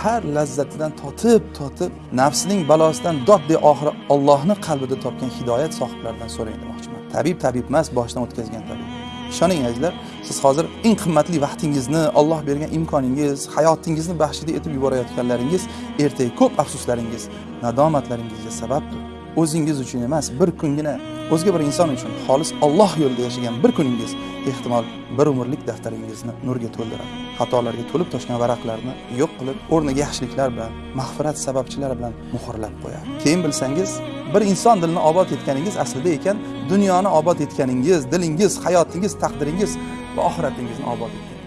har lazzatidan totib totib nafsining balosidan dod de oxiri Allohni qalbida topgan hidoyat sohiblaridan so'rang demoqchiman. Tabib tabib emas boshdan o'tkazgan tabib. Ishoning azizlar siz hozir eng qimmatli vaqtingizni Alloh bergan imkoningiz hayotingizni baxshida etib yuborayotganlaringiz ertaga ko'p afsuslaringiz nadomatlaringizga sababdir. O'zingiz uchun emas bir kungina o'zga bir inson uchun xolis Alloh yo'lida yashagan bir kuningiz ehtimol bir umrlik daftaringizni nurga to'ldiradi. Xatolarga to'lib toshgan varaqlarni yo'q qilib o'rniga yaxshiliklar bilan mag'firat sababchilari bilan muhrlab qo'yadi. Keyin bilsangiz bir inson dilini obod etganingiz aslida ekan dunyoni obod etganingiz dilingiz hayotingiz taqdiringiz va oxiratingizni obod etganingiz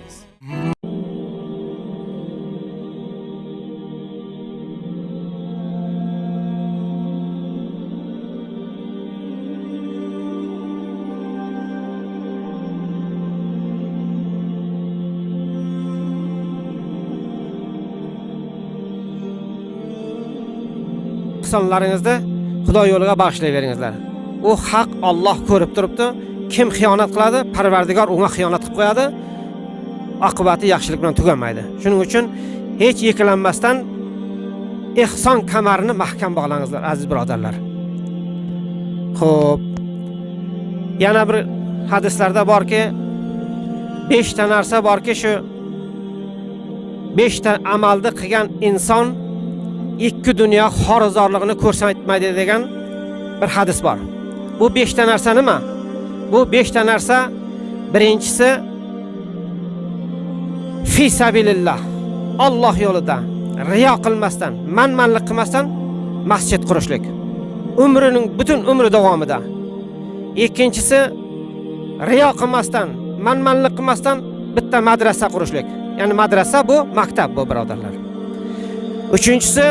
ehsonlaringizni Xudo yo'liga bag'ishlayveringizlar. U haq Alloh ko'rib turibdi. Kim xiyonat qiladi, Parvardigor unga xiyonat qilib qo'yadi. Oqibati yaxshilik bilan tugamaydi. Shuning uchun hech yiqilanmasdan ehson kamarini mahkam bog'langizlar, aziz birodarlar. Xo'p. Yana bir hadislarda borki, 5 ta narsa borki, shu 5 ta amalni qilgan inson ikki dunyo xorizorligini ko'rsatmaydi degan bir hadis bor. Bu 5 ta narsa nima? Bu 5 ta narsa birinchisi fi sabilillah. Alloh yo'lida riyo qilmasdan, manmanlik qilmasdan masjid qurishlik. Umrining butun umri davomida. Ikkinchisi riyo qilmasdan, manmanlik qilmasdan bitta madrasa qurishlik. Ya'ni madrasa bu maktab bu birodarlar. Uchinchisi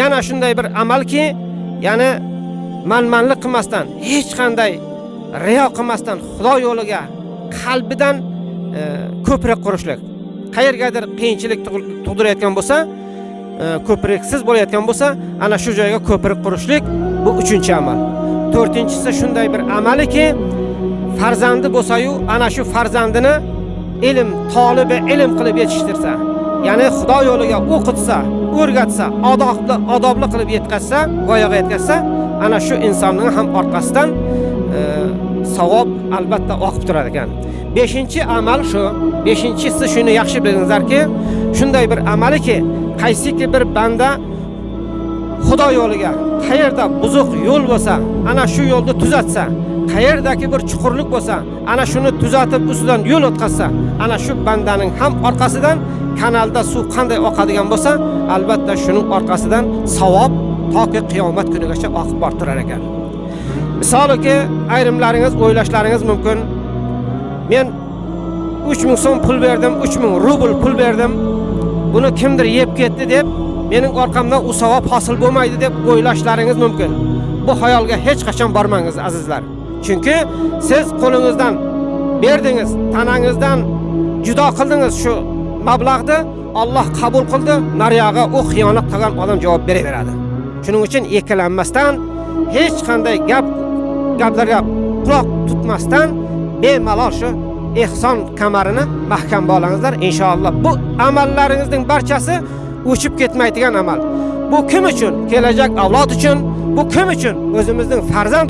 yana shunday bir amalki, ya'ni manmanlik qilmasdan, hech qanday riyo qilmasdan Xudo yo'liga qalbidan e, ko'prik qurishlik. Qayergadir qiyinchilik tug'dirayotgan bo'lsa, e, ko'priksiz bo'layotgan bo'lsa, ana shu joyga ko'prik qurishlik bu uchinchi amal. To'rtinchisi shunday bir amaliki, farzandi bo'lsa-yu, ana shu farzandini ilm tolibi ilm qilib yetishtirsa, ya'ni Xudo yo'liga o'qitsa, o'rgatsa, odobli odobli qilib yetkazsa, voyaga yetkazsa, ana shu insonning ham orqasidan e, savob albatta oqib turar ekan. 5 amal shu. 5-inchisi shuni yaxshi bilingizlarki, shunday bir amaliki, qaysiki bir banda Xudo yo'liga qayerda buzuq yo'l bo'lsa, ana shu yo'lni tuzatsa, qayerdagi bir chuqurlik bo'lsa, ana shuni tuzatib ustidan yo'l o'tkazsa, ana shu bandaning ham orqasidan kanalda suv qanday oqadigan bo'lsa, albatta shuning orqasidan savob toki qiyomat kunigacha oqib bortirar turar ekan. Misoliki, ayrimlaringiz o'ylashlaringiz mumkin. Men 3000 so'm pul berdim, 3000 rubl pul berdim. Buni kimdir yeb ketdi deb, mening orqamdan u savob hosil bo'lmaydi deb o'ylashlaringiz mumkin. Bu xayolga hech qachon bormangiz azizlar. Chunki siz qo'lingizdan berdingiz, tanangizdan judo qildingiz shu mablag'ni Alloh qabul qildi, nariyog'i u xiyonat qilgan odam javob beraveradi. Shuning uchun ikkilanmasdan, hech qanday gap gaplarga quloq tutmasdan bemalol shu ehson kamarini mahkam bog'langizlar inshaalloh. Bu amallaringizning barchasi o'chib ketmaydigan amal. Bu kim uchun? Kelajak avlod uchun, bu kim uchun? O'zimizning farzand